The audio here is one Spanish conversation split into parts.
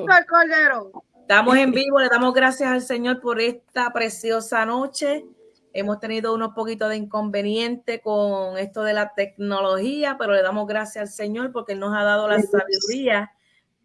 Cordero. Estamos en vivo, le damos gracias al Señor por esta preciosa noche. Hemos tenido unos poquitos de inconveniente con esto de la tecnología, pero le damos gracias al Señor porque nos ha dado la sabiduría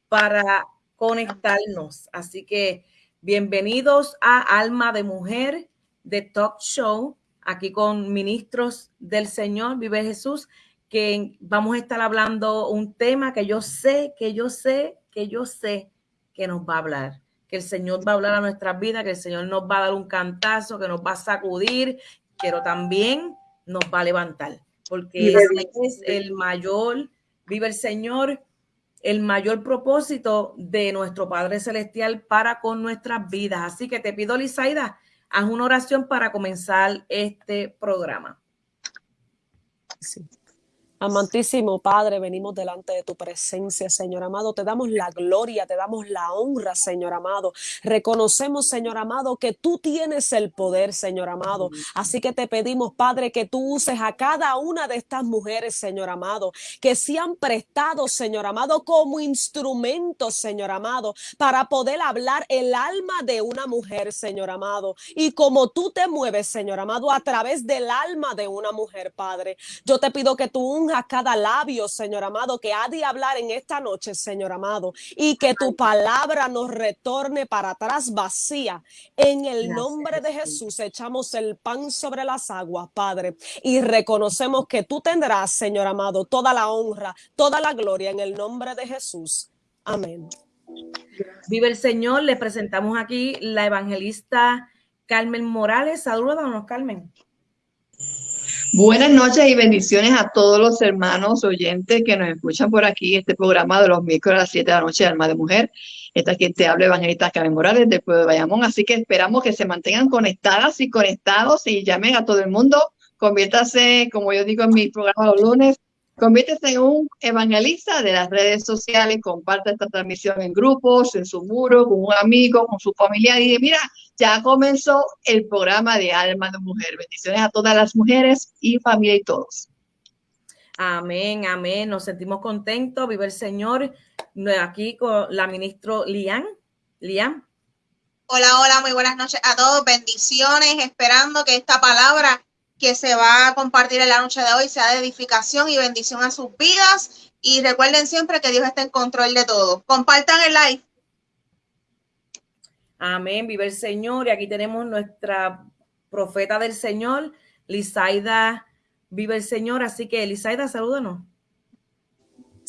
para conectarnos. Así que bienvenidos a Alma de Mujer de Talk Show, aquí con ministros del Señor, vive Jesús, que vamos a estar hablando un tema que yo sé, que yo sé, que yo sé que nos va a hablar que el Señor va a hablar a nuestras vidas, que el Señor nos va a dar un cantazo, que nos va a sacudir, pero también nos va a levantar, porque ese es el mayor, vive el Señor, el mayor propósito de nuestro Padre Celestial para con nuestras vidas. Así que te pido, Lizaida, haz una oración para comenzar este programa. Sí. Amantísimo Padre, venimos delante de tu presencia, Señor amado. Te damos la gloria, te damos la honra, Señor amado. Reconocemos, Señor amado, que tú tienes el poder, Señor amado. Así que te pedimos, Padre, que tú uses a cada una de estas mujeres, Señor amado, que se han prestado, Señor amado, como instrumentos, Señor amado, para poder hablar el alma de una mujer, Señor amado. Y como tú te mueves, Señor amado, a través del alma de una mujer, Padre, yo te pido que tú a cada labio, Señor amado, que ha de hablar en esta noche, Señor amado, y que tu palabra nos retorne para atrás vacía. En el nombre de Jesús echamos el pan sobre las aguas, Padre, y reconocemos que tú tendrás, Señor amado, toda la honra, toda la gloria en el nombre de Jesús. Amén. Vive el Señor, le presentamos aquí la evangelista Carmen Morales. Saludos, Carmen. Buenas noches y bendiciones a todos los hermanos oyentes que nos escuchan por aquí, este programa de los miércoles a las 7 de la noche, Alma de Mujer. Esta quien te habla, Evangelista Carmen Morales, del pueblo de Bayamón. Así que esperamos que se mantengan conectadas y conectados y llamen a todo el mundo. Conviértase, como yo digo en mi programa los lunes, Conviértese en un evangelista de las redes sociales, comparte esta transmisión en grupos, en su muro, con un amigo, con su familia y mira, ya comenzó el programa de Alma de Mujer. Bendiciones a todas las mujeres y familia y todos. Amén, amén. Nos sentimos contentos. Vive el Señor. Aquí con la ministra Lian. Lian. Hola, hola, muy buenas noches a todos. Bendiciones, esperando que esta palabra que se va a compartir en la noche de hoy sea de edificación y bendición a sus vidas. Y recuerden siempre que Dios está en control de todo. Compartan el live. Amén, vive el Señor. Y aquí tenemos nuestra profeta del Señor, Lizaida, vive el Señor. Así que, Lizaida, salúdanos.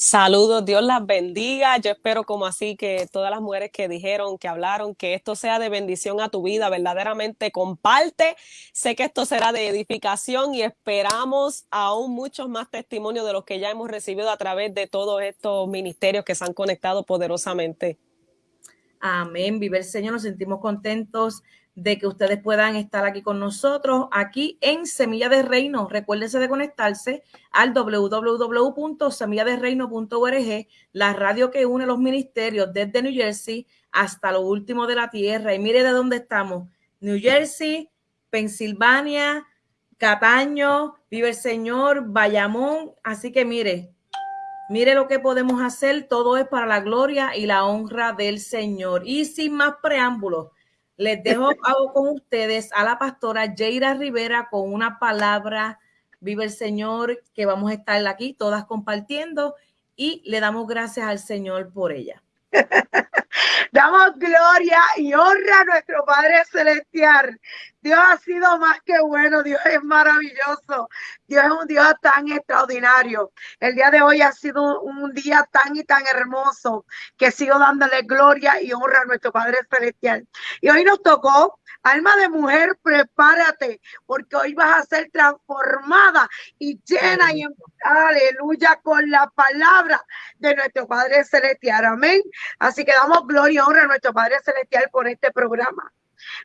Saludos, Dios las bendiga. Yo espero como así que todas las mujeres que dijeron, que hablaron, que esto sea de bendición a tu vida, verdaderamente comparte. Sé que esto será de edificación y esperamos aún muchos más testimonios de los que ya hemos recibido a través de todos estos ministerios que se han conectado poderosamente. Amén. Vive el Señor. Nos sentimos contentos de que ustedes puedan estar aquí con nosotros, aquí en Semilla de Reino. Recuérdense de conectarse al www.semilladereino.org, la radio que une los ministerios desde New Jersey hasta lo último de la tierra. Y mire de dónde estamos. New Jersey, Pensilvania, Cataño, Vive el Señor, Bayamón. Así que mire, mire lo que podemos hacer. Todo es para la gloria y la honra del Señor. Y sin más preámbulos, les dejo con ustedes a la pastora Jaira Rivera con una palabra, vive el Señor, que vamos a estar aquí todas compartiendo y le damos gracias al Señor por ella. Damos gloria y honra a nuestro Padre Celestial. Dios ha sido más que bueno, Dios es maravilloso, Dios es un Dios tan extraordinario. El día de hoy ha sido un día tan y tan hermoso que sigo dándole gloria y honra a nuestro Padre Celestial. Y hoy nos tocó Alma de mujer, prepárate, porque hoy vas a ser transformada y llena y aleluya con la palabra de nuestro Padre Celestial. Amén. Así que damos gloria y honra a nuestro Padre Celestial por este programa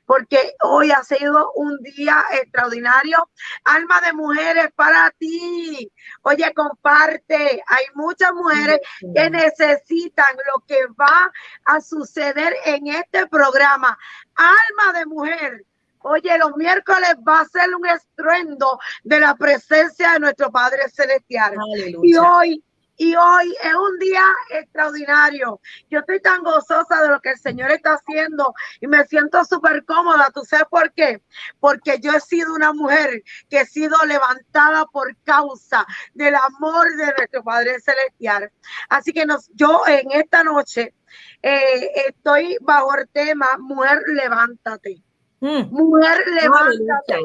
porque hoy ha sido un día extraordinario. Alma de mujeres para ti. Oye, comparte. Hay muchas mujeres que necesitan lo que va a suceder en este programa. Alma de mujer. Oye, los miércoles va a ser un estruendo de la presencia de nuestro Padre Celestial. Y hoy Y hoy es un día extraordinario. Yo estoy tan gozosa de lo que el Señor está haciendo y me siento súper cómoda. ¿Tú sabes por qué? Porque yo he sido una mujer que he sido levantada por causa del amor de nuestro Padre Celestial. Así que nos, yo en esta noche eh, estoy bajo el tema Mujer, levántate. Mm. Mujer, levántate.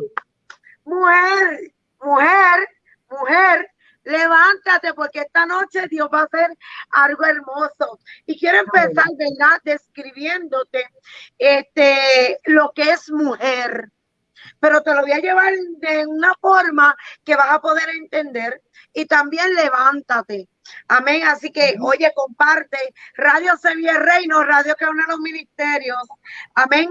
Mujer, mujer, mujer, levántate porque esta noche Dios va a hacer algo hermoso. Y quiero empezar, ¿verdad? Describiéndote este, lo que es mujer. Pero te lo voy a llevar de una forma que vas a poder entender. Y también levántate. Amén. Así que, oye, comparte. Radio Sevilla Reino, radio que une los ministerios. Amén.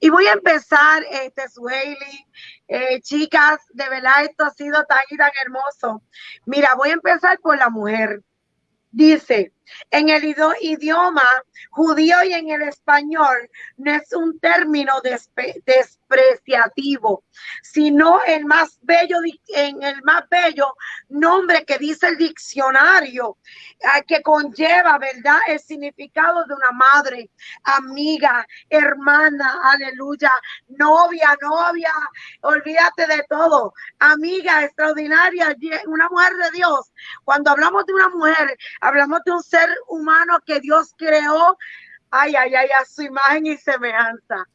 Y voy a empezar, este, Sueli, eh, chicas, de verdad esto ha sido tan y tan hermoso. Mira, voy a empezar por la mujer. Dice, en el idioma judío y en el español no es un término despreciativo, sino el más bello, en el más bello nombre que dice el diccionario, que conlleva, ¿verdad? El significado de una madre, amiga, hermana, aleluya, novia, novia, olvídate de todo, amiga extraordinaria, una mujer de Dios. Cuando hablamos de una mujer, hablamos de un humano que Dios creó, ay, ay, ay, a su imagen y semejanza.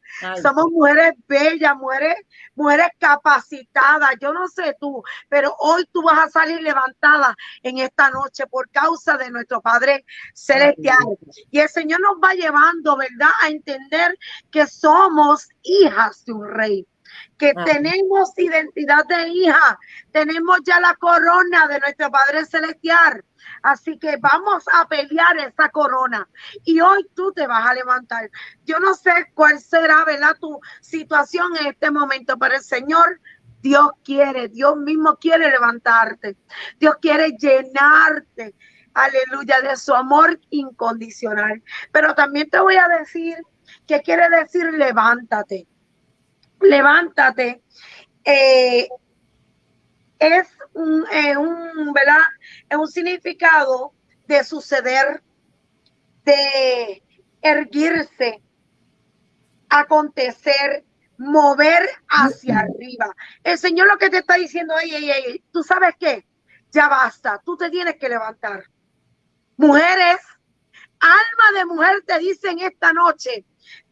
Somos mujeres bellas, mujeres, mujeres capacitadas. Yo no sé tú, pero hoy tú vas a salir levantada en esta noche por causa de nuestro Padre Celestial. Y el Señor nos va llevando, ¿verdad?, a entender que somos hijas de un rey que tenemos identidad de hija, tenemos ya la corona de nuestro Padre Celestial. Así que vamos a pelear esa corona. Y hoy tú te vas a levantar. Yo no sé cuál será, ¿verdad? Tu situación en este momento, pero el Señor Dios quiere, Dios mismo quiere levantarte. Dios quiere llenarte, aleluya, de su amor incondicional. Pero también te voy a decir, ¿qué quiere decir levántate? Levántate. Eh, es un, eh, un, ¿verdad? Es un significado de suceder, de erguirse, acontecer, mover hacia arriba. El Señor lo que te está diciendo, ey, ey, ey, tú sabes qué, ya basta, tú te tienes que levantar. Mujeres, alma de mujer te dicen esta noche,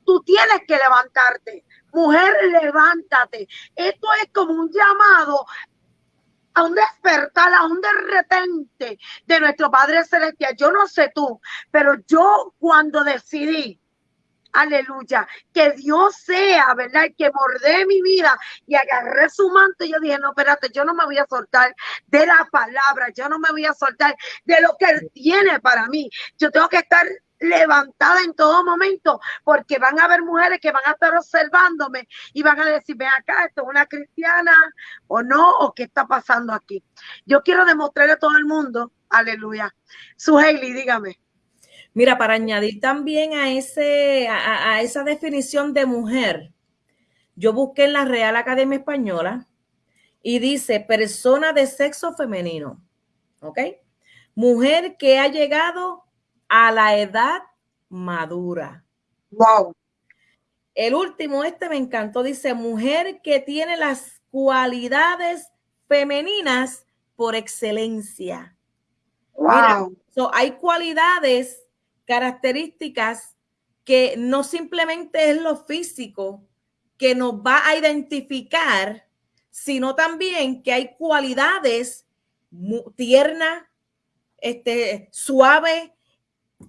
tú tienes que levantarte. Mujer, levántate. Esto es como un llamado a un despertar, a un de repente de nuestro Padre Celestial. Yo no sé tú, pero yo cuando decidí, aleluya, que Dios sea, ¿verdad? Que mordé mi vida y agarré su manto, yo dije, no, espérate, yo no me voy a soltar de la palabra, yo no me voy a soltar de lo que Él tiene para mí. Yo tengo que estar levantada en todo momento, porque van a haber mujeres que van a estar observándome y van a decir, ven acá, esto es una cristiana o no, o qué está pasando aquí. Yo quiero demostrarle a todo el mundo, aleluya. Su Hailey, dígame. Mira, para añadir también a, ese, a, a esa definición de mujer, yo busqué en la Real Academia Española y dice persona de sexo femenino, ¿ok? Mujer que ha llegado a la edad madura. Wow. El último, este me encantó, dice mujer que tiene las cualidades femeninas por excelencia. Wow. hay cualidades, características que no simplemente es lo físico que nos va a identificar, sino también que hay cualidades tierna, este, suave,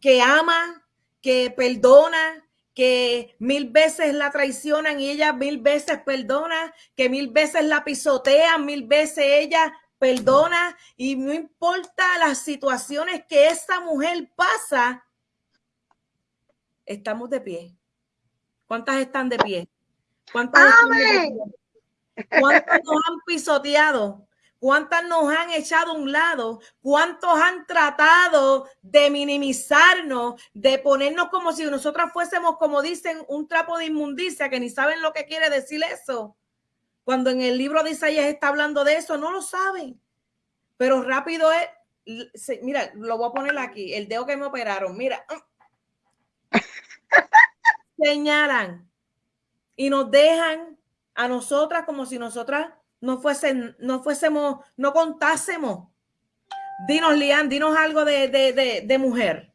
que ama, que perdona, que mil veces la traicionan y ella mil veces perdona, que mil veces la pisotean, mil veces ella perdona y no importa las situaciones que esa mujer pasa, estamos de pie. ¿Cuántas están de pie? ¿Cuántas, ¿Cuántas nos han pisoteado? ¿Cuántas nos han echado a un lado? ¿Cuántos han tratado de minimizarnos, de ponernos como si nosotras fuésemos, como dicen, un trapo de inmundicia, que ni saben lo que quiere decir eso? Cuando en el libro de Isaías está hablando de eso, no lo saben. Pero rápido es mira, lo voy a poner aquí, el dedo que me operaron, mira, señalan y nos dejan a nosotras como si nosotras no fuesen, no fuésemos, no contásemos. Dinos, Lian, dinos algo de, de, de, mujer.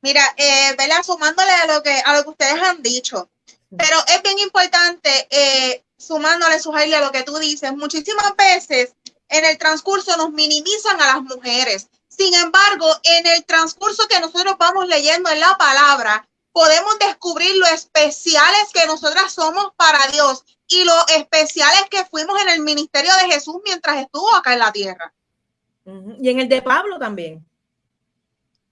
Mira, eh, Sumándole a lo que a lo que ustedes han dicho, pero es bien importante, eh, sumándole, Sujaili, a lo que tú dices, muchísimas veces en el transcurso nos minimizan a las mujeres. Sin embargo, en el transcurso que nosotros vamos leyendo en la palabra, podemos descubrir lo especiales que nosotras somos para Dios y lo especiales que fuimos en el ministerio de Jesús mientras estuvo acá en la tierra. Y en el de Pablo también.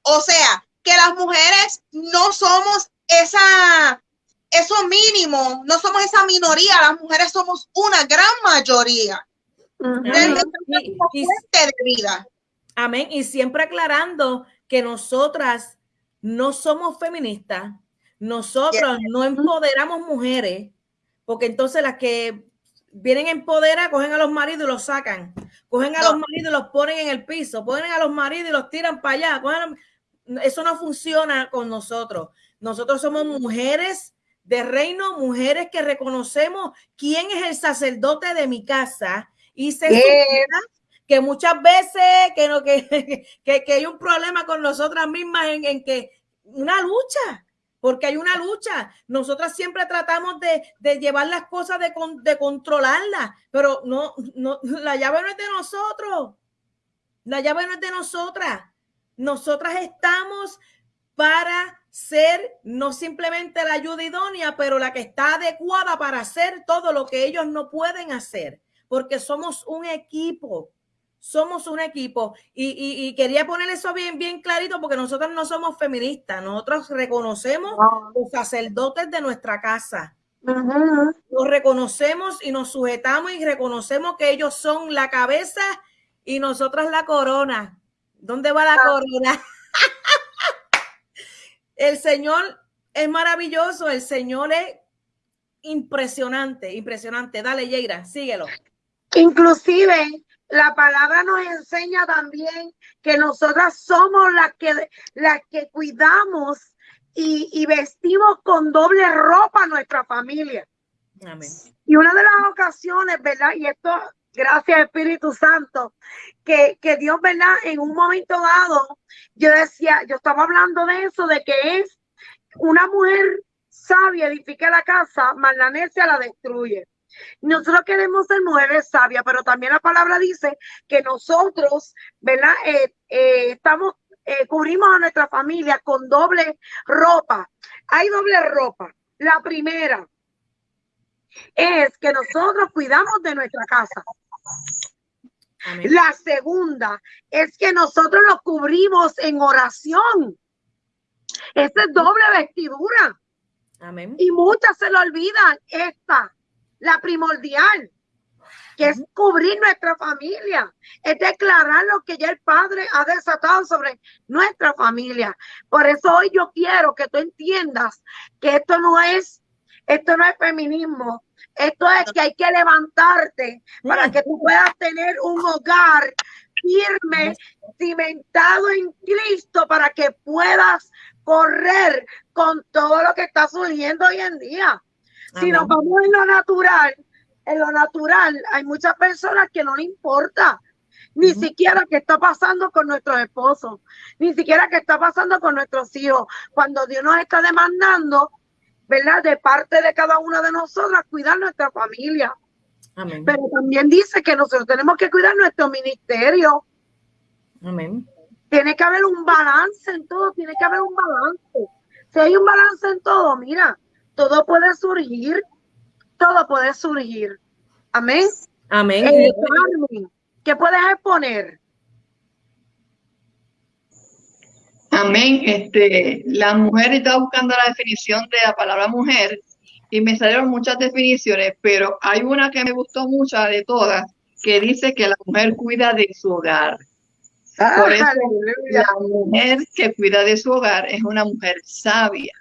O sea, que las mujeres no somos esa, eso mínimo, no somos esa minoría, las mujeres somos una gran mayoría. de vida. Amén. Y siempre aclarando que nosotras no somos feministas, nosotros no empoderamos mujeres, porque entonces las que vienen a empoderar cogen a los maridos y los sacan, cogen a los maridos y los ponen en el piso, ponen a los maridos y los tiran para allá. Eso no funciona con nosotros. Nosotros somos mujeres de reino, mujeres que reconocemos quién es el sacerdote de mi casa y se que muchas veces que, no, que, que, hay un problema con nosotras mismas en, que una lucha, porque hay una lucha. Nosotras siempre tratamos de, de llevar las cosas, de, de controlarlas, pero no, no, la llave no es de nosotros. La llave no es de nosotras. Nosotras estamos para ser no simplemente la ayuda idónea, pero la que está adecuada para hacer todo lo que ellos no pueden hacer, porque somos un equipo somos un equipo y, quería poner eso bien, bien clarito porque nosotros no somos feministas, nosotros reconocemos los sacerdotes de nuestra casa. Los reconocemos y nos sujetamos y reconocemos que ellos son la cabeza y nosotras la corona. ¿Dónde va la ah. corona? el Señor es maravilloso, el Señor es impresionante, impresionante. Dale, Yeira, síguelo. Inclusive la palabra nos enseña también que nosotras somos las que, las que cuidamos y, vestimos con doble ropa a nuestra familia. Amén. Y una de las ocasiones, ¿verdad? Y esto, gracias Espíritu Santo, que, que Dios, ¿verdad? En un momento dado, yo decía, yo estaba hablando de eso, de que es una mujer sabia edifica la casa, mas la necia la destruye. Nosotros queremos ser mujeres sabias, pero también la palabra dice que nosotros, ¿verdad? Eh, eh, estamos, eh, cubrimos a nuestra familia con doble ropa. Hay doble ropa. La primera es que nosotros cuidamos de nuestra casa. La segunda es que nosotros nos cubrimos en oración. Esa es doble vestidura. Amén. Y muchas se lo olvidan. Esta la primordial, que es cubrir nuestra familia, es declarar lo que ya el Padre ha desatado sobre nuestra familia. Por eso hoy yo quiero que tú entiendas que esto no es, esto no es feminismo, esto es que hay que levantarte para que tú puedas tener un hogar firme, cimentado en Cristo, para que puedas correr con todo lo que está surgiendo hoy en día. Si nos vamos en lo natural, en lo natural hay muchas personas que no le importa ni siquiera qué está pasando con nuestros esposos, ni siquiera qué está pasando con nuestros hijos. Cuando Dios nos está demandando, ¿verdad? De parte de cada una de nosotras, cuidar nuestra familia. Pero también dice que nosotros tenemos que cuidar nuestro ministerio. Amén. Tiene que haber un balance en todo, tiene que haber un balance. Si hay un balance en todo, mira, todo puede surgir, todo puede surgir. Amén. Amén. Eh, ¿Qué puedes exponer? Amén. Este, la mujer estaba buscando la definición de la palabra mujer y me salieron muchas definiciones, pero hay una que me gustó mucho de todas, que dice que la mujer cuida de su hogar. Ah, Por eso la mujer que cuida de su hogar es una mujer sabia.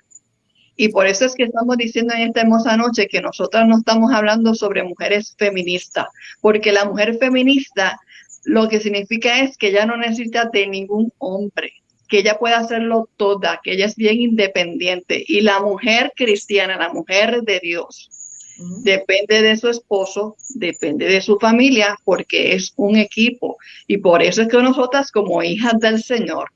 Y por eso es que estamos diciendo en esta hermosa noche que nosotras no estamos hablando sobre mujeres feministas, porque la mujer feminista lo que significa es que ella no necesita de ningún hombre, que ella puede hacerlo toda, que ella es bien independiente. Y la mujer cristiana, la mujer de Dios, depende de su esposo, depende de su familia, porque es un equipo. Y por eso es que nosotras como hijas del Señor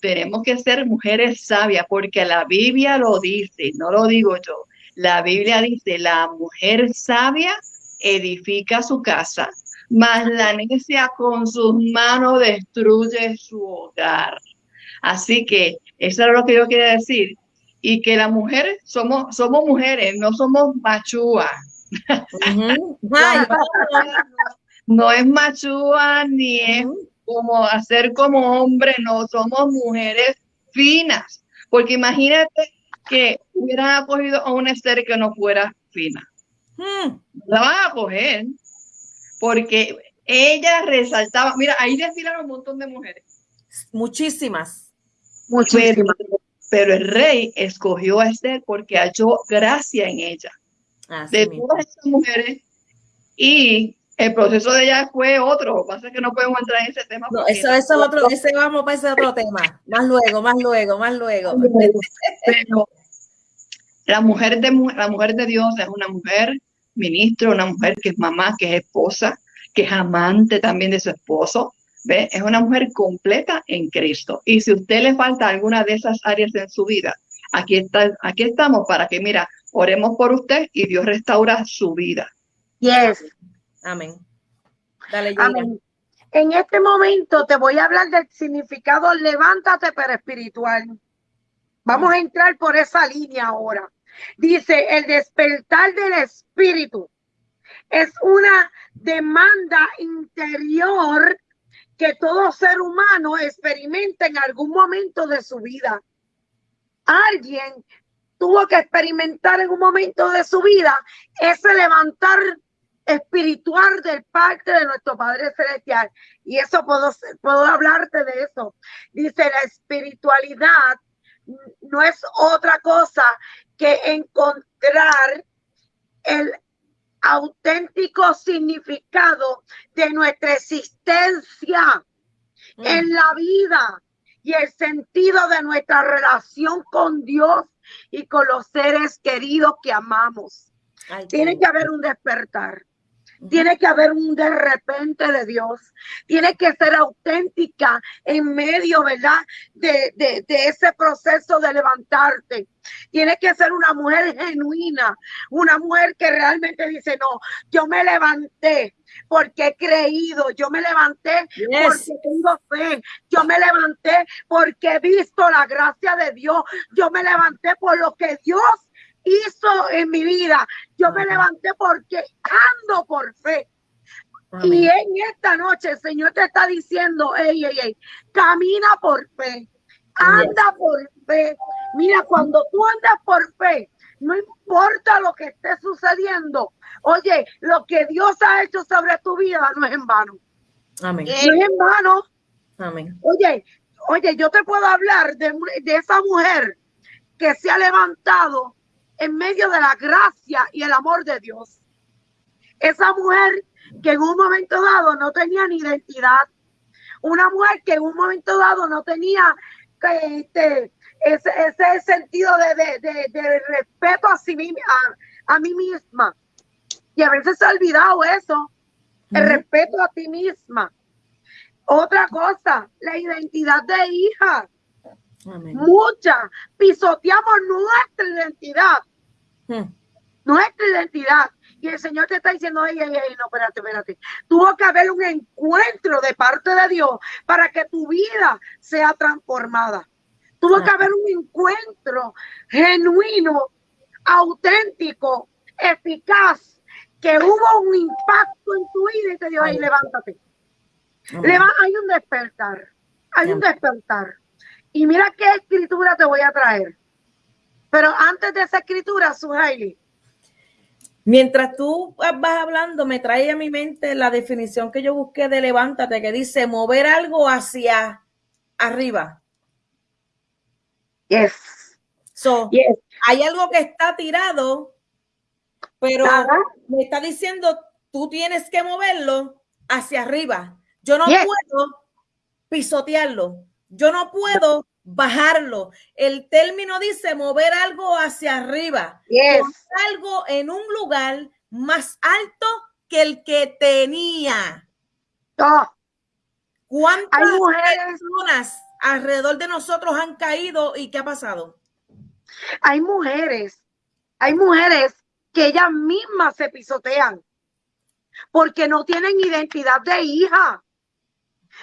tenemos que ser mujeres sabias, porque la Biblia lo dice, no lo digo yo. La Biblia dice, la mujer sabia edifica su casa, mas la necia con sus manos destruye su hogar. Así que eso es lo que yo quería decir. Y que las mujeres somos, somos mujeres, no somos machúas. no, es machúa ni es como hacer como hombre, no, somos mujeres finas. Porque imagínate que hubieran acogido a una Esther que no fuera fina. Hmm. La van a coger porque ella resaltaba, mira, ahí desfilaron un montón de mujeres. Muchísimas. Muchísimas. Pero, el rey escogió a Esther porque halló gracia en ella. de todas esas mujeres. Y el proceso de ella fue otro. Lo que pasa es que no podemos entrar en ese tema. No, eso, eso es otro, ese vamos para ese otro tema. Más luego, más luego, más luego. Pero la mujer de, la mujer de Dios es una mujer ministro, una mujer que es mamá, que es esposa, que es amante también de su esposo. ¿Ve? Es una mujer completa en Cristo. Y si a usted le falta alguna de esas áreas en su vida, aquí, está, aquí estamos para que, mira, oremos por usted y Dios restaura su vida. Yes. Amén. Dale, Amén. En este momento te voy a hablar del significado levántate pero espiritual. Vamos a entrar por esa línea ahora. Dice, el despertar del espíritu es una demanda interior que todo ser humano experimenta en algún momento de su vida. Alguien tuvo que experimentar en un momento de su vida ese levantar espiritual del parte de nuestro Padre Celestial. Y eso puedo, puedo hablarte de eso. Dice, la espiritualidad no es otra cosa que encontrar el auténtico significado de nuestra existencia mm. en la vida y el sentido de nuestra relación con Dios y con los seres queridos que amamos. Tiene que haber un despertar. Tiene que haber un de repente de Dios. Tiene que ser auténtica en medio, ¿verdad? De, de, ese proceso de levantarte. Tiene que ser una mujer genuina, una mujer que realmente dice, no, yo me levanté porque he creído, yo me levanté porque tengo fe, yo me levanté porque he visto la gracia de Dios, yo me levanté por lo que Dios hizo en mi vida. Yo me levanté porque ando por fe. Y en esta noche el Señor te está diciendo, ey, ey, ey, camina por fe, anda por fe. Mira, cuando tú andas por fe, no importa lo que esté sucediendo. Oye, lo que Dios ha hecho sobre tu vida no es en vano. Amén. No es en vano. Amén. Oye, oye, yo te puedo hablar de, de esa mujer que se ha levantado en medio de la gracia y el amor de Dios. Esa mujer que en un momento dado no tenía ni identidad, una mujer que en un momento dado no tenía este, ese, ese sentido de, respeto a, sí, a, a mí misma. Y a veces se ha olvidado eso, el respeto a ti misma. Otra cosa, la identidad de hija. Mucha. Pisoteamos nuestra identidad. Hmm. Nuestra identidad. Y el Señor te está diciendo, ay, ay, ay, no, espérate, espérate. Tuvo que haber un encuentro de parte de Dios para que tu vida sea transformada. Tuvo que haber un encuentro genuino, auténtico, eficaz, que hubo un impacto en tu vida y te dijo, ay, levántate. hay un despertar, hay un despertar. Y mira qué escritura te voy a traer. Pero antes de esa escritura, Suhaili. Mientras tú vas hablando, me trae a mi mente la definición que yo busqué de levántate, que dice mover algo hacia arriba. Yes. So, Hay algo que está tirado, pero me está diciendo, tú tienes que moverlo hacia arriba. Yo no puedo pisotearlo. Yo no puedo bajarlo. El término dice mover algo hacia arriba. Algo en un lugar más alto que el que tenía. Oh. ¿Cuántas personas alrededor de nosotros han caído y qué ha pasado? Hay mujeres, hay mujeres que ellas mismas se pisotean porque no tienen identidad de hija.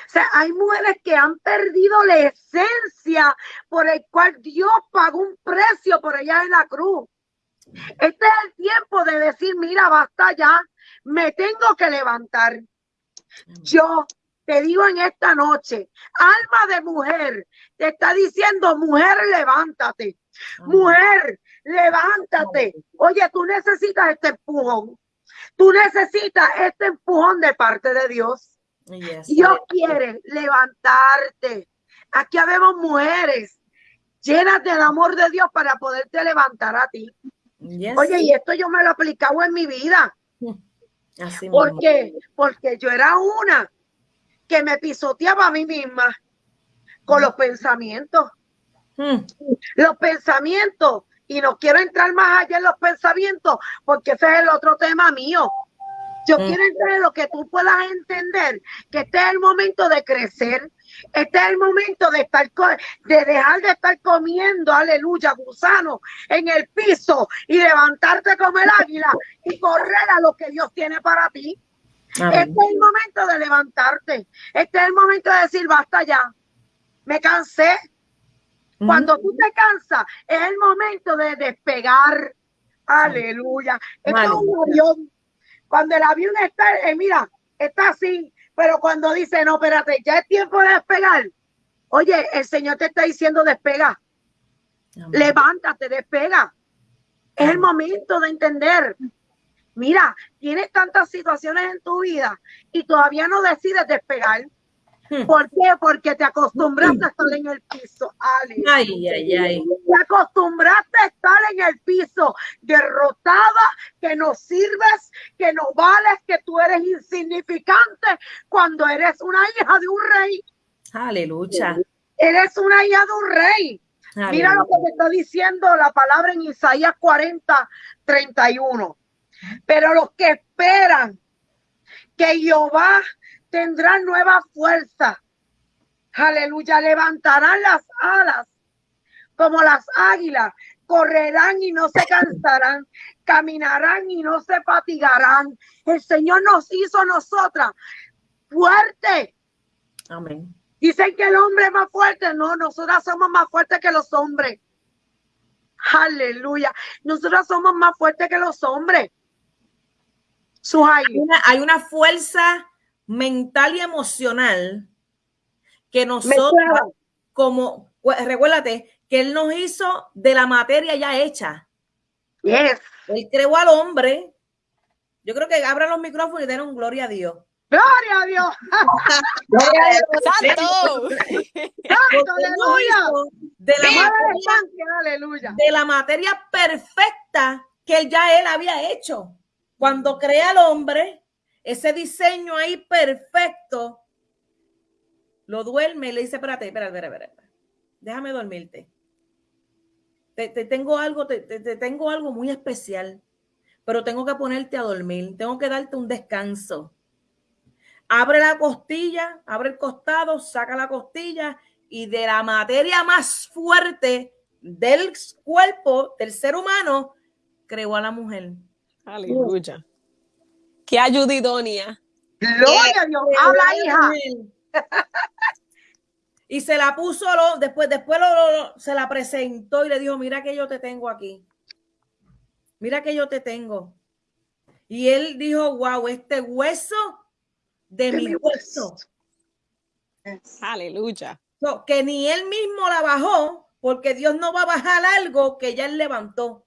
O sea, hay mujeres que han perdido la esencia por el cual Dios pagó un precio por ella en la cruz. Este es el tiempo de decir, mira, basta ya, me tengo que levantar. Yo te digo en esta noche, alma de mujer, te está diciendo, mujer, levántate. Mujer, levántate. Oye, tú necesitas este empujón. Tú necesitas este empujón de parte de Dios. Dios quiere levantarte. Aquí habemos mujeres llenas del amor de Dios para poderte levantar a ti. Oye, y esto yo me lo he aplicado en mi vida. Así ¿Por qué? Porque yo era una que me pisoteaba a mí misma con los pensamientos. Hmm. Los pensamientos, y no quiero entrar más allá en los pensamientos, porque ese es el otro tema mío. Yo hmm. quiero entrar en lo que tú puedas entender, que este es el momento de crecer, este es el momento de estar, de dejar de estar comiendo, aleluya, gusano en el piso y levantarte como el águila y correr a lo que Dios tiene para ti. Este es el momento de levantarte. Este es el momento de decir, basta ya. Me cansé. Cuando tú te cansas, es el momento de despegar. Aleluya. Esto es un avión. Cuando el avión está, eh, mira, está así, pero cuando dice, no, espérate, ya es tiempo de despegar. Oye, el Señor te está diciendo despega. Levántate, despega. Es el momento de entender. Mira, tienes tantas situaciones en tu vida y todavía no decides despegar. Hmm. ¿Por qué? Porque te acostumbraste a estar en el piso. Ay, ay, ay. Te acostumbraste a estar en el piso, derrotada, que no sirves, que no vales, que tú eres insignificante cuando eres una hija de un rey. Aleluya. Eres una hija de un rey. Mira lo que te está diciendo la palabra en Isaías 40, 31. Pero los que esperan que Jehová tendrá nueva fuerza, aleluya, levantarán las alas como las águilas, correrán y no se cansarán, caminarán y no se fatigarán. El Señor nos hizo nosotras fuerte. Amén. Dicen que el hombre es más fuerte. No, nosotras somos más fuertes que los hombres. Aleluya. Nosotras somos más fuertes que los hombres. Hay una, hay una fuerza mental y emocional que nosotros, como, recuérdate, que Él nos hizo de la materia ya hecha. Yes. Él creó al hombre. Yo creo que abran los micrófonos y den un gloria a Dios. ¡Gloria a Dios! ¡Gloria a Dios! ¡Santo! ¡Aleluya! De la, materia, aleluya. de la materia perfecta que él ya él había hecho. Cuando crea al hombre, ese diseño ahí perfecto, lo duerme y le dice, espérate, espérate, espérate, espérate. déjame dormirte. Te, tengo algo, te, te, tengo algo muy especial, pero tengo que ponerte a dormir, tengo que darte un descanso. Abre la costilla, abre el costado, saca la costilla y de la materia más fuerte del cuerpo del ser humano, creó a la mujer. Aleluya. Gloria a Dios. Habla, hija. y se la puso, lo, después, después lo, se la presentó y le dijo, mira que yo te tengo aquí. Mira que yo te tengo. Y él dijo, wow, este hueso de, mi hueso. Aleluya. que ni él mismo la bajó, porque Dios no va a bajar algo que ya él levantó.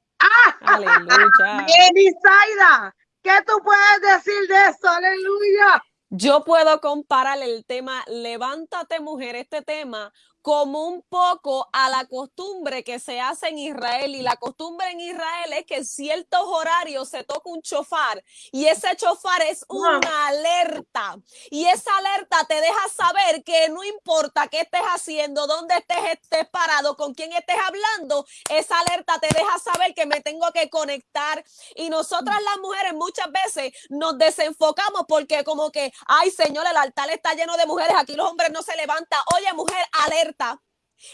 Aleluya. ¿qué tú puedes decir de eso? Aleluya. Yo puedo comparar el tema Levántate mujer, este tema, como un poco a la costumbre que se hace en Israel. Y la costumbre en Israel es que en ciertos horarios se toca un chofar y ese chofar es una alerta. Y esa alerta te deja saber que no importa qué estés haciendo, dónde estés, estés parado, con quién estés hablando, esa alerta te deja saber que me tengo que conectar. Y nosotras las mujeres muchas veces nos desenfocamos porque como que, ay Señor, el altar está lleno de mujeres, aquí los hombres no se levantan. Oye mujer, alerta.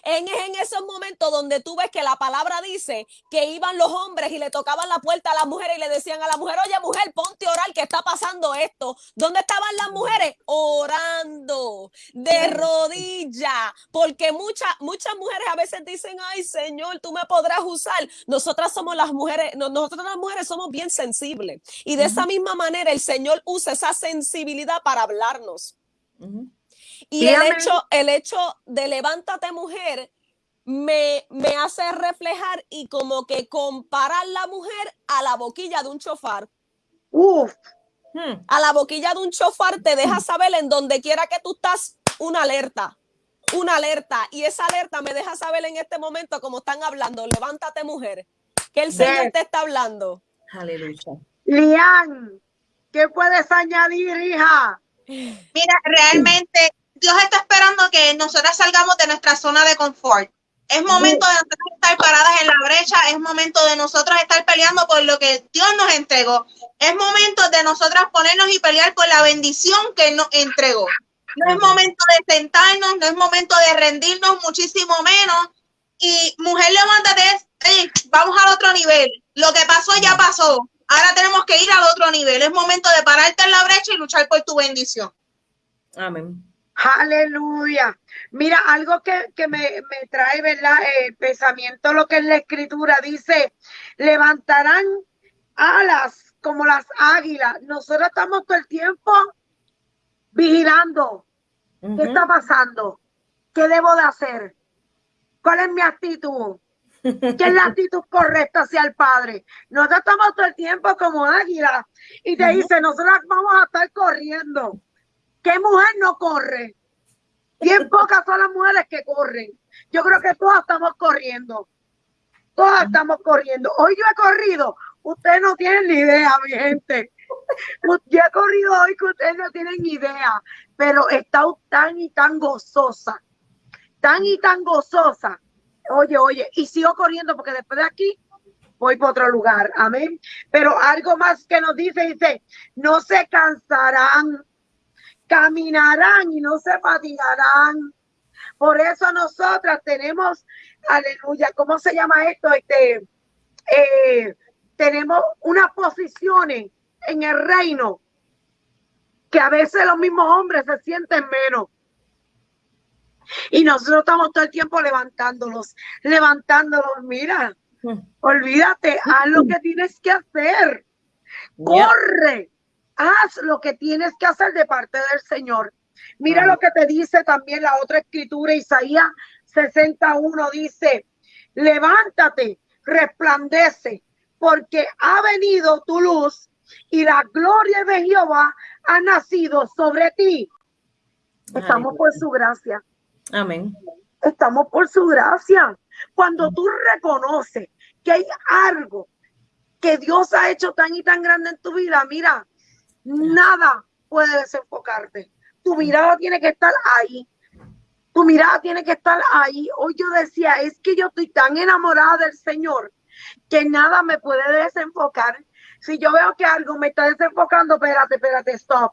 En, en, esos momentos donde tú ves que la palabra dice que iban los hombres y le tocaban la puerta a la mujer y le decían a la mujer, oye mujer, ponte a orar que está pasando esto. ¿Dónde estaban las mujeres? Orando de rodilla, porque muchas, muchas mujeres a veces dicen, ay Señor, tú me podrás usar. Nosotras somos las mujeres, nosotras las mujeres somos bien sensibles y de esa misma manera el Señor usa esa sensibilidad para hablarnos. Y el hecho, el hecho de levántate mujer me, me hace reflejar y como que comparar la mujer a la boquilla de un chofar. Uf. Hmm. A la boquilla de un chofar te deja saber en donde quiera que tú estás una alerta, una alerta. Y esa alerta me deja saber en este momento como están hablando, levántate mujer, que el Señor te está hablando. Aleluya. Lian, ¿qué puedes añadir, hija? Mira, realmente Dios está esperando que nosotras salgamos de nuestra zona de confort. Es momento de estar paradas en la brecha, es momento de nosotros estar peleando por lo que Dios nos entregó. Es momento de nosotras ponernos y pelear por la bendición que nos entregó. No es momento de sentarnos, no es momento de rendirnos, muchísimo menos. Y mujer, levántate, vamos al otro nivel. Lo que pasó ya pasó. Ahora tenemos que ir al otro nivel. Es momento de pararte en la brecha y luchar por tu bendición. Amén. Aleluya. Mira, algo que, me, trae, ¿verdad? El pensamiento, lo que es la escritura, dice, levantarán alas como las águilas. Nosotros estamos todo el tiempo vigilando. ¿Qué está pasando? ¿Qué debo de hacer? ¿Cuál es mi actitud? ¿Qué es la actitud correcta hacia el Padre? Nosotros estamos todo el tiempo como águilas y te dice, nosotros vamos a estar corriendo. ¿Qué mujer no corre? Bien pocas son las mujeres que corren. Yo creo que todas estamos corriendo. Todas estamos corriendo. Hoy yo he corrido. Ustedes no tienen ni idea, mi gente. Yo he corrido hoy que ustedes no tienen ni idea. Pero he estado tan y tan gozosa. Tan y tan gozosa. Oye, oye. Y sigo corriendo porque después de aquí voy para otro lugar. Amén. Pero algo más que nos dice, dice, no se cansarán caminarán y no se fatigarán. Por eso nosotras tenemos, aleluya, ¿cómo se llama esto? Este, eh, tenemos unas posiciones en el reino que a veces los mismos hombres se sienten menos. Y nosotros estamos todo el tiempo levantándolos, levantándolos. Mira, hmm. olvídate, haz lo que tienes que hacer. Corre, haz lo que tienes que hacer de parte del Señor. Mira lo que te dice también la otra escritura, Isaías 61 dice, levántate, resplandece, porque ha venido tu luz y la gloria de Jehová ha nacido sobre ti. Estamos por su gracia. Amén. Estamos por su gracia. Cuando tú reconoces que hay algo que Dios ha hecho tan y tan grande en tu vida, mira, nada puede desenfocarte. Tu mirada tiene que estar ahí. Tu mirada tiene que estar ahí. Hoy yo decía, es que yo estoy tan enamorada del Señor que nada me puede desenfocar. Si yo veo que algo me está desenfocando, espérate, espérate, stop.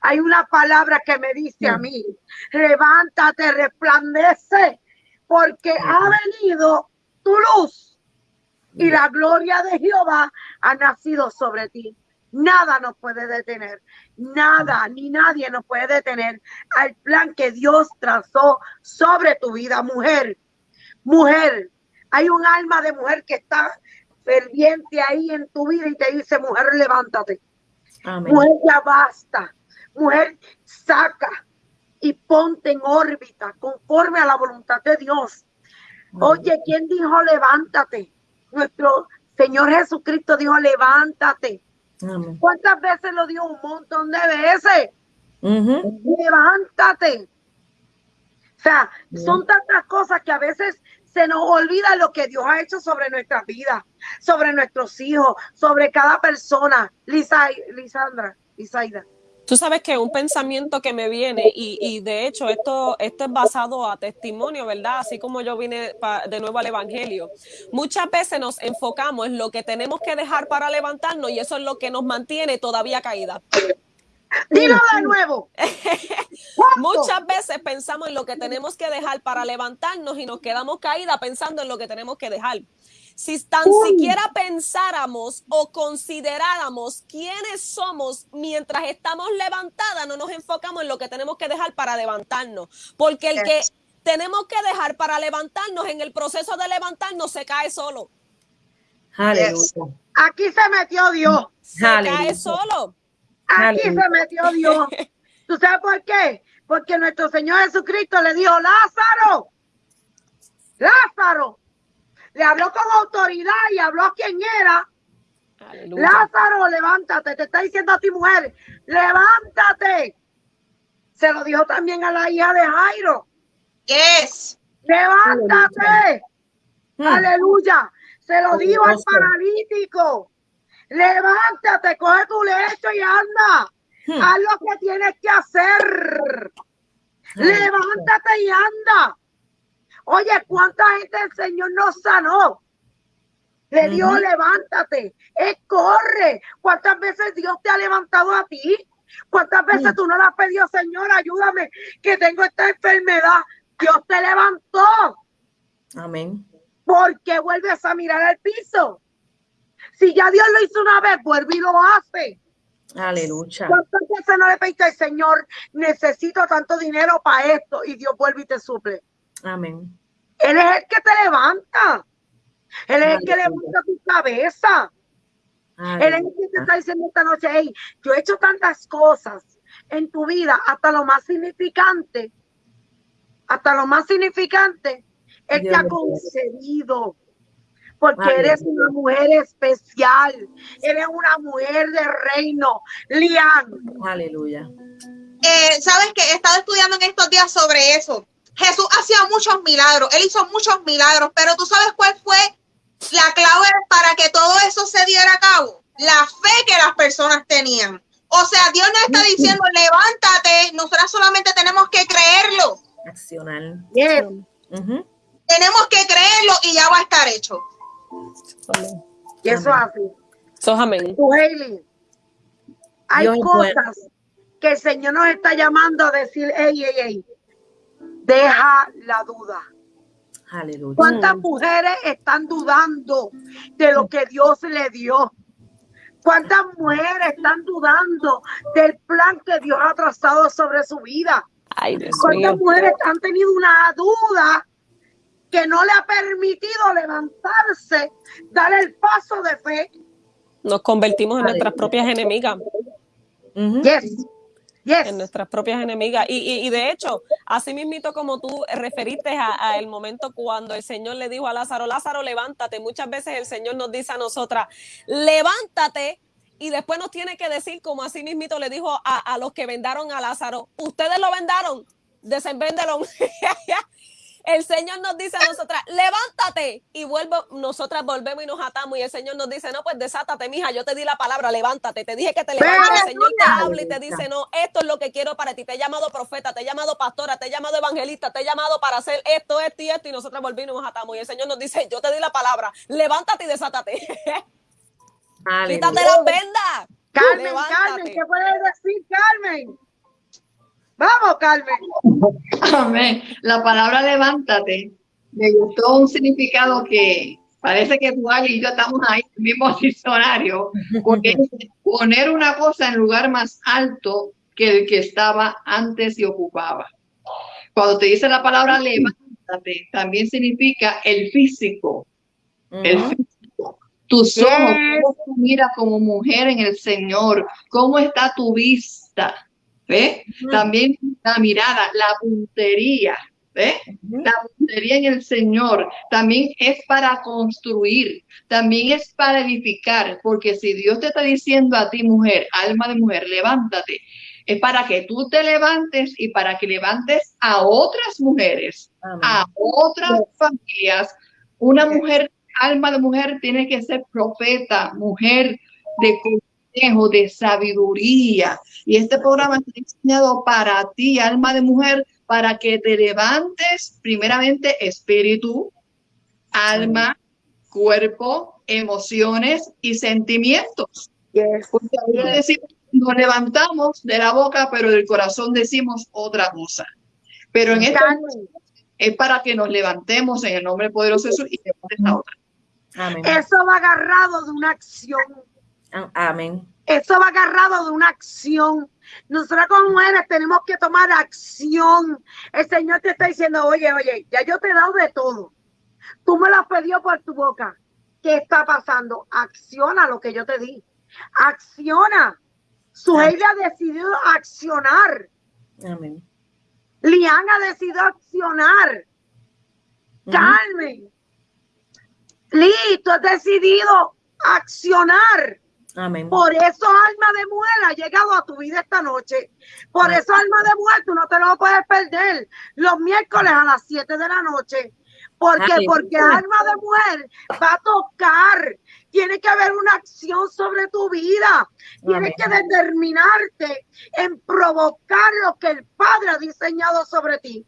Hay una palabra que me dice a mí, levántate, resplandece, porque ha venido tu luz y la gloria de Jehová ha nacido sobre ti. Nada nos puede detener, nada ni nadie nos puede detener al plan que Dios trazó sobre tu vida, mujer. Mujer, hay un alma de mujer que está ferviente ahí en tu vida y te dice, mujer, levántate. Mujer, ya basta. Mujer, saca y ponte en órbita conforme a la voluntad de Dios. Oye, ¿quién dijo levántate? Nuestro Señor Jesucristo dijo levántate. ¿Cuántas veces lo dio? Un montón de veces. Levántate. sea, son tantas cosas que a veces se nos olvida lo que Dios ha hecho sobre nuestras vidas, sobre nuestros hijos, sobre cada persona. Lisa, Lisandra, Lisaida. Tú sabes que un pensamiento que me viene, y, y, de hecho esto, esto es basado a testimonio, ¿verdad? Así como yo vine de nuevo al Evangelio. Muchas veces nos enfocamos en lo que tenemos que dejar para levantarnos y eso es lo que nos mantiene todavía caída. Dilo de nuevo. Muchas veces pensamos en lo que tenemos que dejar para levantarnos y nos quedamos caídas pensando en lo que tenemos que dejar. Si tan siquiera pensáramos o consideráramos quiénes somos mientras estamos levantadas, no nos enfocamos en lo que tenemos que dejar para levantarnos. Porque el que tenemos que dejar para levantarnos en el proceso de levantarnos se cae solo. Aquí se metió Dios. Se cae solo. Aquí se metió Dios. ¿Tú sabes por qué? Porque nuestro Señor Jesucristo le dijo, Lázaro, Lázaro, le habló con autoridad y habló a quien era. Lázaro, levántate, te está diciendo a ti mujer, levántate. Se lo dijo también a la hija de Jairo. Yes. Levántate. Aleluya. Se lo dijo al paralítico. Levántate, coge tu lecho y anda. Hmm. Haz lo que tienes que hacer. Levántate y anda. Oye, ¿cuánta gente el Señor nos sanó? Le dio, levántate, es corre. ¿Cuántas veces Dios te ha levantado a ti? ¿Cuántas veces tú no le has pedido, Señor, ayúdame, que tengo esta enfermedad? Dios te levantó. Amén. ¿Por qué vuelves a mirar al piso? Si ya Dios lo hizo una vez, vuelve y lo hace. Aleluya. ¿Cuántas veces no le pediste al Señor, necesito tanto dinero para esto? Y Dios vuelve y te suple. Amén. Él es el que te levanta. Él es el que levanta tu cabeza. Él es el que te está diciendo esta noche, hey, yo he hecho tantas cosas en tu vida, hasta lo más significante, hasta lo más significante, Él te ha concedido porque eres una mujer especial, eres una mujer de reino, Lian. Aleluya. Eh, Sabes que he estado estudiando en estos días sobre eso. Jesús hacía muchos milagros, él hizo muchos milagros, pero tú sabes cuál fue la clave para que todo eso se diera a cabo. La fe que las personas tenían. O sea, Dios nos está diciendo, levántate, nosotras solamente tenemos que creerlo. Accionar. Tenemos que creerlo y ya va a estar hecho. Y eso es así. So, amén. Hay cosas que el Señor nos está llamando a decir, ey, ey, ey, deja la duda. Aleluya. ¿Cuántas mujeres están dudando de lo que Dios le dio? ¿Cuántas mujeres están dudando del plan que Dios ha trazado sobre su vida? ¿Cuántas mujeres han tenido una duda que no le ha permitido levantarse, dar el paso de fe. Nos convertimos en nuestras propias enemigas. Yes. Yes. En nuestras propias enemigas. Y, de hecho, así mismito como tú referiste a, el momento cuando el Señor le dijo a Lázaro, Lázaro, levántate. Muchas veces el Señor nos dice a nosotras, levántate. Y después nos tiene que decir, como así mismito le dijo a, a los que vendaron a Lázaro, ustedes lo vendaron, desenvéndelo. El Señor nos dice a nosotras, levántate. Y vuelvo, nosotras volvemos y nos atamos. Y el Señor nos dice, no, pues desátate, mija. Yo te di la palabra, levántate. Te dije que te levantes. El Señor te habla y te dice, no, esto es lo que quiero para ti. Te he llamado profeta, te he llamado pastora, te he llamado evangelista, te he llamado para hacer esto, esto y esto. Y nosotras volvimos y nos atamos. Y el Señor nos dice, yo te di la palabra, levántate y desátate. Quítate las vendas. Carmen, Carmen, ¿qué puedes decir, Carmen? Vamos, Carmen. Amén. La palabra levántate me gustó un significado que parece que tú y yo estamos ahí en el mismo diccionario, porque poner una cosa en lugar más alto que el que estaba antes y ocupaba. Cuando te dice la palabra levántate, también significa el físico. El físico. Tus ojos, mira como mujer en el Señor, cómo está tu vista ¿Ve? También la mirada, la puntería, ¿ve? La puntería en el Señor también es para construir, también es para edificar, porque si Dios te está diciendo a ti, mujer, alma de mujer, levántate, es para que tú te levantes y para que levantes a otras mujeres, a otras familias. Una mujer, alma de mujer, tiene que ser profeta, mujer de consejo, de sabiduría. Y este programa está diseñado para ti, alma de mujer, para que te levantes primeramente espíritu, alma, cuerpo, emociones y sentimientos. Porque nos levantamos de la boca, pero del corazón decimos otra cosa. Pero en esta es para que nos levantemos en el nombre poderoso de Jesús y levantes la otra. Eso va agarrado de una acción. Amén. Eso va agarrado de una acción. Nosotros como mujeres tenemos que tomar acción. El Señor te está diciendo, oye, oye, ya yo te he dado de todo. Tú me lo has pedido por tu boca. ¿Qué está pasando? Acciona lo que yo te di. Acciona. Su ha decidido accionar. Amén. Lian ha decidido accionar. Carmen. Lee, tú has decidido accionar. Amén. Por eso, alma de mujer, ha llegado a tu vida esta noche. Por eso, alma de mujer, tú no te lo puedes perder. Los miércoles a las 7 de la noche. ¿Por qué? Porque alma de mujer va a tocar. Tiene que haber una acción sobre tu vida. Tienes que determinarte en provocar lo que el Padre ha diseñado sobre ti.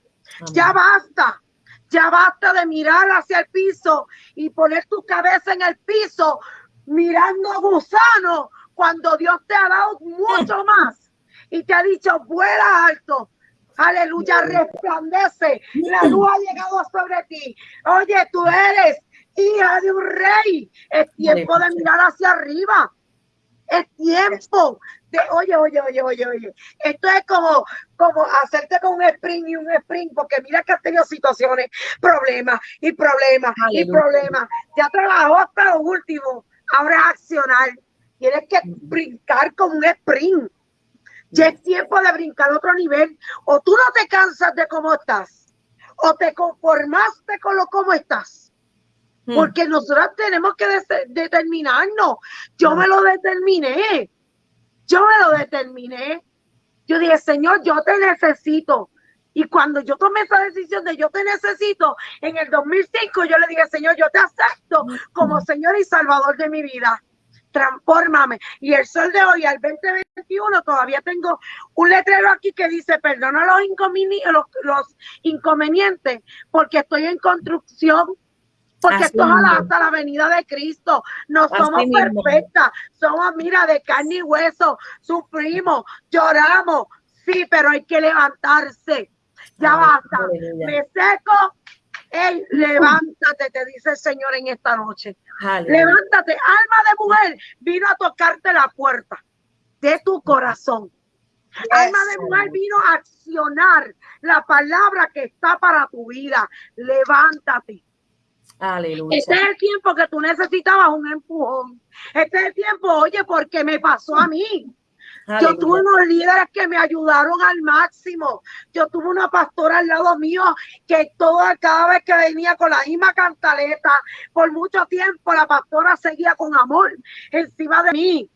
Ya basta. Ya basta de mirar hacia el piso y poner tu cabeza en el piso mirando a gusano cuando Dios te ha dado mucho más y te ha dicho vuela alto. Aleluya, resplandece. La luz ha llegado sobre ti. Oye, tú eres hija de un rey. Es tiempo de mirar hacia arriba. Es tiempo de, oye, oye, oye, oye, oye. Esto es como, como hacerte con un sprint y un sprint, porque mira que has tenido situaciones, problemas y problemas y problemas. Ya trabajó hasta lo último ahora accionar. Tienes que brincar con un sprint. Ya es tiempo de brincar a otro nivel. O tú no te cansas de cómo estás, o te conformaste con lo cómo estás. Hmm. Porque nosotros tenemos que determinarnos. Yo me lo determiné. Yo me lo determiné. Yo dije, Señor, yo te necesito. Y cuando yo tomé esa decisión de yo te necesito, en el 2005 yo le dije, Señor, yo te acepto como Señor y Salvador de mi vida. Transfórmame. Y el sol de hoy, al 2021, todavía tengo un letrero aquí que dice, perdona los, los, los inconvenientes, porque estoy en construcción porque esto es hasta la venida de Cristo. No somos perfectas, somos, mira, de carne y hueso, sufrimos, lloramos, sí, pero hay que levantarse. Ya basta. Me seco. Ey, levántate, te dice el Señor en esta noche. Levántate, alma de mujer, vino a tocarte la puerta de tu corazón. Alma de mujer vino a accionar la palabra que está para tu vida. Levántate. Aleluya. Este es el tiempo que tú necesitabas un empujón. Este es el tiempo, oye, porque me pasó a mí. Yo tuve unos líderes que me ayudaron al máximo. Yo tuve una pastora al lado mío que toda, cada vez que venía con la misma cantaleta, por mucho tiempo la pastora seguía con amor encima de mí.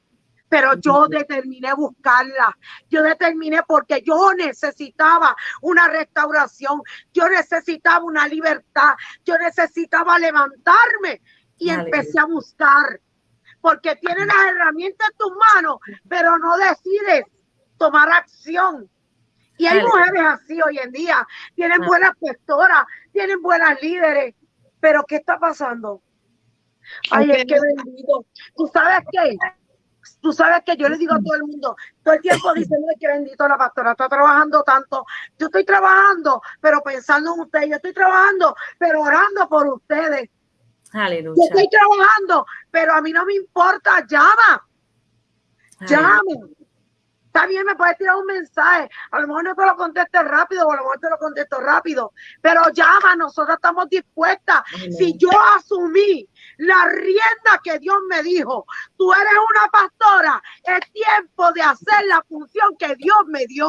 Pero yo determiné buscarla. Yo determiné porque yo necesitaba una restauración. Yo necesitaba una libertad. Yo necesitaba levantarme y empecé a buscar porque tienes las herramientas en tus manos, pero no decides tomar acción. Y hay mujeres así hoy en día, tienen buenas gestoras, tienen buenas líderes, pero ¿qué está pasando? Ay, es que bendito. ¿Tú sabes qué? Tú sabes que yo le digo a todo el mundo, todo el tiempo diciendo que bendito la pastora está trabajando tanto. Yo estoy trabajando, pero pensando en ustedes. Yo estoy trabajando, pero orando por ustedes. Aleluya. Yo estoy trabajando, pero a mí no me importa, llama. Llama. Está bien, me puedes tirar un mensaje. A lo mejor no te lo conteste rápido, o a lo mejor te lo contesto rápido. Pero llama, nosotros estamos dispuestas. Si yo asumí la rienda que Dios me dijo, tú eres una pastora, es tiempo de hacer la función que Dios me dio.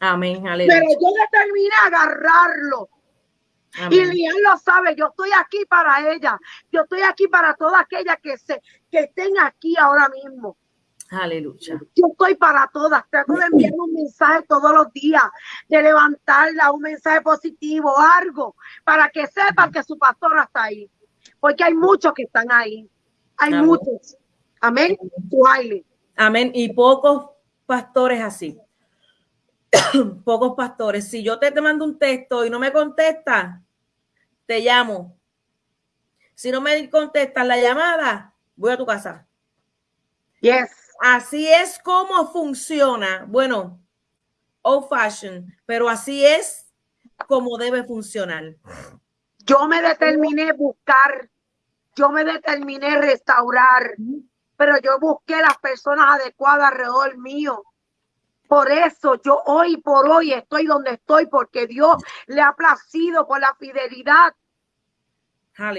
Amén, aleluya. Pero yo determiné agarrarlo. Y Lian lo sabe, yo estoy aquí para ella. Yo estoy aquí para todas aquellas que, se, que estén aquí ahora mismo. Aleluya. Yo estoy para todas. Trato de enviar un mensaje todos los días, de levantarla, un mensaje positivo, algo, para que sepan que su pastora está ahí. Porque hay muchos que están ahí. Hay Amén. muchos. Amén. Baile. Amén. Y pocos pastores así. pocos pastores. Si yo te, te mando un texto y no me contestas, te llamo. Si no me contestas la llamada, voy a tu casa. Yes. Así es como funciona. Bueno, old fashion, pero así es como debe funcionar. Yo me determiné buscar, yo me determiné restaurar, pero yo busqué las personas adecuadas alrededor mío. Por eso yo hoy por hoy estoy donde estoy, porque Dios le ha placido por la fidelidad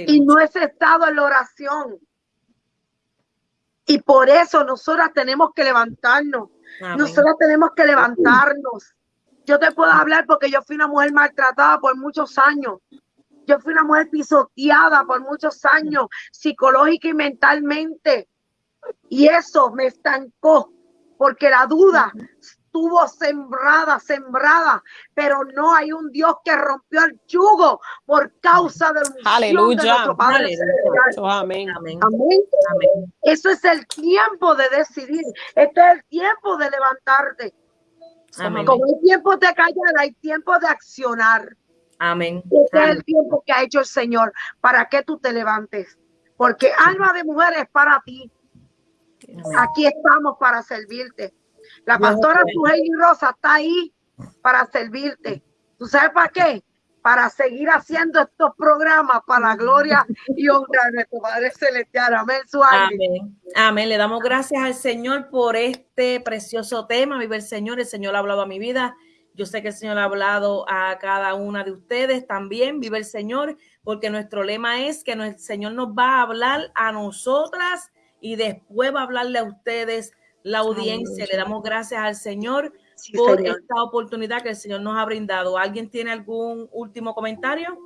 y no he cesado en la oración. Y por eso nosotras tenemos que levantarnos. Amén. Nosotros tenemos que levantarnos. Yo te puedo hablar porque yo fui una mujer maltratada por muchos años. Yo fui una mujer pisoteada por muchos años, psicológica y mentalmente. Y eso me estancó porque la duda estuvo sembrada, sembrada, pero no hay un Dios que rompió el yugo por causa de la unción de Aleluya. nuestro Padre Aleluya. Celestial. Eso, amén. Amén. Amén. Amén. Eso es el tiempo de decidir. Este es el tiempo de levantarte. Amén. Como hay tiempo de callar, hay tiempo de accionar. Amén. Este es el tiempo que ha hecho el Señor para que tú te levantes. Porque alma de mujer es para ti. Aquí estamos para servirte. La pastora te Sujei Rosa está ahí para servirte. ¿Tú sabes para qué? Para seguir haciendo estos programas para la gloria y honra de nuestro Padre Celestial. Amén. Suárez. Amén. Amén. Le damos gracias al Señor por este precioso tema. Vive el Señor. El Señor ha hablado a mi vida. Yo sé que el Señor ha hablado a cada una de ustedes también. Vive el Señor, porque nuestro lema es que el Señor nos va a hablar a nosotras y después va a hablarle a ustedes, la audiencia. Le damos gracias al Señor Sí, por Señor. esta oportunidad que el Señor nos ha brindado. ¿Alguien tiene algún último comentario?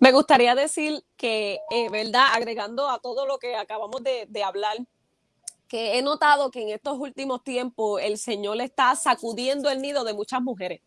Me gustaría decir que, eh, ¿verdad? Agregando a todo lo que acabamos de, de hablar, que he notado que en estos últimos tiempos el Señor está sacudiendo el nido de muchas mujeres,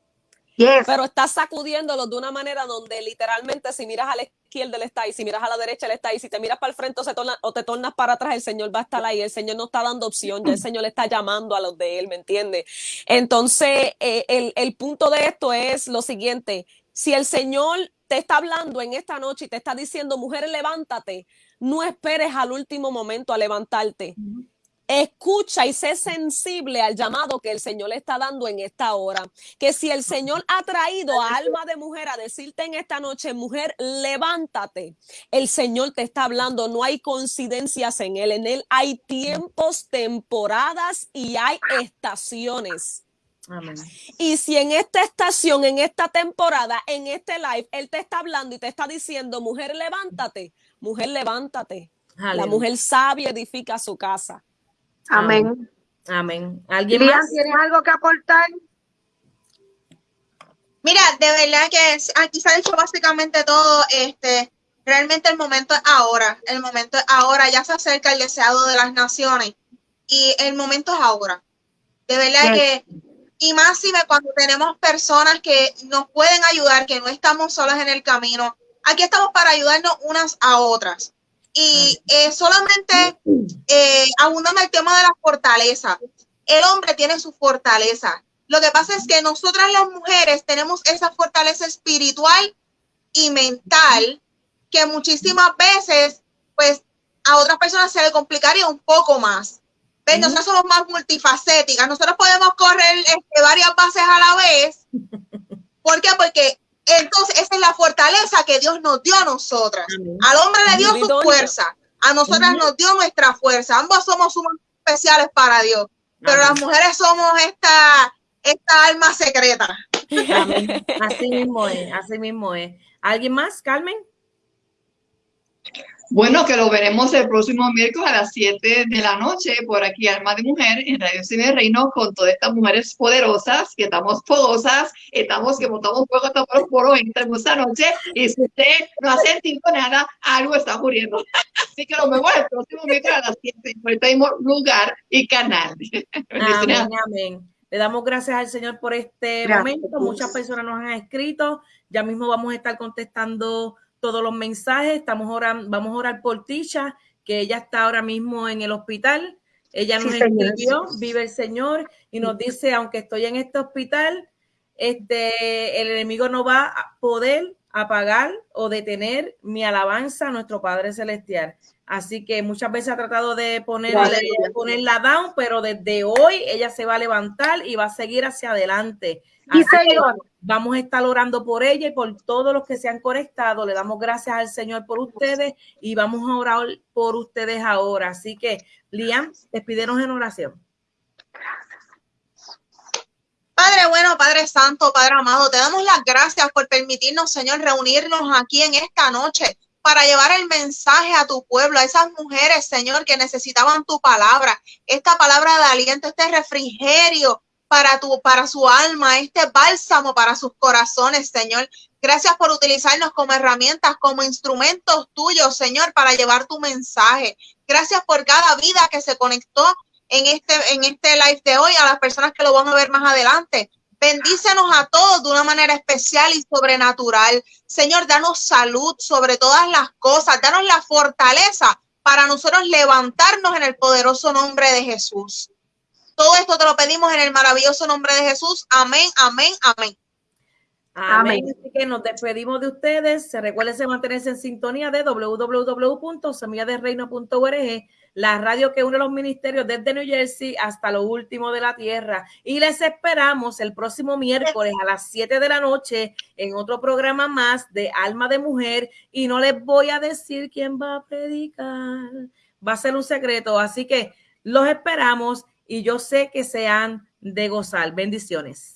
Yes. pero está sacudiéndolos de una manera donde literalmente si miras a la izquierda él está ahí, si miras a la derecha él está ahí, si te miras para el frente o, se torna- o te tornas para atrás, el Señor va a estar ahí, el Señor no está dando opción, ya el Señor le está llamando a los de él, ¿me entiendes? Entonces, eh, el, el punto de esto es lo siguiente, si el Señor te está hablando en esta noche y te está diciendo, mujer, levántate, no esperes al último momento a levantarte. Escucha y sé sensible al llamado que el Señor le está dando en esta hora. Que si el Señor ha traído a alma de mujer a decirte en esta noche, mujer, levántate. El Señor te está hablando, no hay coincidencias en Él. En Él hay tiempos, temporadas y hay estaciones. Amén. Y si en esta estación, en esta temporada, en este live, Él te está hablando y te está diciendo, mujer, levántate, mujer, levántate. La mujer sabia edifica su casa. Amén. Amén. ¿Alguien más? ¿tienes algo que aportar? Mira, de verdad que es- aquí se ha dicho básicamente todo. Este, realmente el momento es ahora. El momento es ahora. Ya se acerca el deseado de las naciones. Y el momento es ahora. De verdad Yes. que, y más si me- cuando tenemos personas que nos pueden ayudar, que no estamos solas en el camino. Aquí estamos para ayudarnos unas a otras. Y eh, solamente eh, abundando el tema de la fortaleza. El hombre tiene su fortaleza. Lo que pasa es que nosotras las mujeres tenemos esa fortaleza espiritual y mental que muchísimas veces, pues, a otras personas se le complicaría un poco más. ¿Ves? Nosotros somos más multifacéticas. Nosotros podemos correr este, varias bases a la vez. ¿Por qué? Porque entonces esa es la fortaleza que Dios nos dio a nosotras. Amén. Al hombre le dio su fuerza. A nosotras nos dio nuestra fuerza. Ambos somos sumamente especiales para Dios. Pero las mujeres somos esta, esta alma secreta. Así mismo es, así mismo es. ¿Alguien más, Carmen? Bueno, que lo veremos el próximo miércoles a las 7 de la noche por aquí, Alma de Mujer, en Radio Cine Reino, con todas estas mujeres poderosas, que estamos fogosas, estamos que montamos fuego hasta por poros en esta noche, y si usted no ha sentido nada, algo está ocurriendo. Así que lo vemos el próximo miércoles a las 7 por este mismo lugar y canal. Amén, amén. Le damos gracias al Señor por este momento. Muchas personas nos han escrito. Ya mismo vamos a estar contestando todos los mensajes. Estamos orando, vamos a orar por Tisha, que ella está ahora mismo en el hospital. Ella nos escribió, vive el Señor, y nos dice, aunque estoy en este hospital, este, el enemigo no va a poder apagar o detener mi alabanza a nuestro Padre Celestial. Así que muchas veces ha tratado de ponerle, ponerla down, pero desde hoy ella se va a levantar y va a seguir hacia adelante. Y Señor. Vamos a estar orando por ella y por todos los que se han conectado. Le damos gracias al Señor por ustedes y vamos a orar por ustedes ahora. Así que, Liam, despídenos en oración. Padre bueno, Padre Santo, Padre amado, te damos las gracias por permitirnos, Señor, reunirnos aquí en esta noche para llevar el mensaje a tu pueblo, a esas mujeres, Señor, que necesitaban tu palabra, esta palabra de aliento, este refrigerio para tu para su alma, este bálsamo para sus corazones, Señor. Gracias por utilizarnos como herramientas, como instrumentos tuyos, Señor, para llevar tu mensaje. Gracias por cada vida que se conectó en este en este live de hoy, a las personas que lo van a ver más adelante. Bendícenos a todos de una manera especial y sobrenatural. Señor, danos salud sobre todas las cosas, danos la fortaleza para nosotros levantarnos en el poderoso nombre de Jesús. Todo esto te lo pedimos en el maravilloso nombre de Jesús. Amén, amén, amén. Amén. Así que nos despedimos de ustedes. Se recuerden mantenerse en sintonía de www.semilladereino.org la radio que une los ministerios desde New Jersey hasta lo último de la tierra. Y les esperamos el próximo miércoles a las 7 de la noche en otro programa más de Alma de Mujer. Y no les voy a decir quién va a predicar. Va a ser un secreto. Así que los esperamos y yo sé que sean de gozar. Bendiciones.